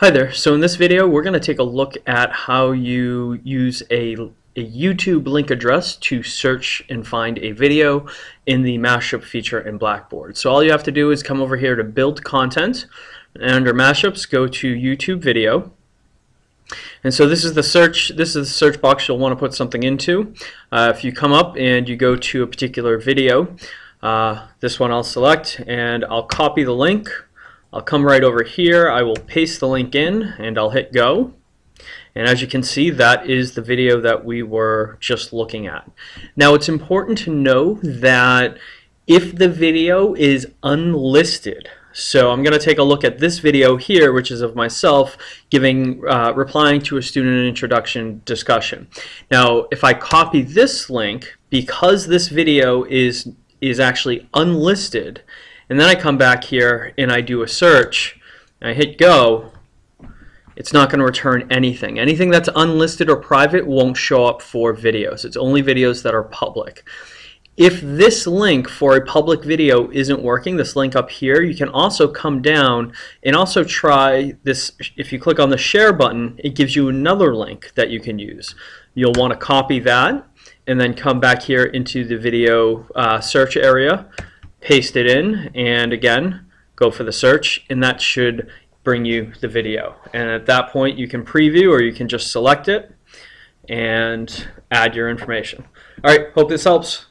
Hi there. So in this video, we're going to take a look at how you use a, a YouTube link address to search and find a video in the mashup feature in Blackboard. So all you have to do is come over here to build content and under mashups go to YouTube video. And so this is the search this is the search box you'll want to put something into. Uh, if you come up and you go to a particular video, uh, this one I'll select and I'll copy the link I'll come right over here, I will paste the link in and I'll hit go. And as you can see, that is the video that we were just looking at. Now it's important to know that if the video is unlisted, so I'm going to take a look at this video here, which is of myself giving, uh, replying to a student introduction discussion. Now, if I copy this link, because this video is, is actually unlisted, and then I come back here and I do a search, I hit go, it's not going to return anything. Anything that's unlisted or private won't show up for videos. It's only videos that are public. If this link for a public video isn't working, this link up here, you can also come down and also try this. If you click on the share button, it gives you another link that you can use. You'll want to copy that and then come back here into the video uh, search area paste it in, and again, go for the search, and that should bring you the video. And at that point, you can preview or you can just select it and add your information. All right, hope this helps.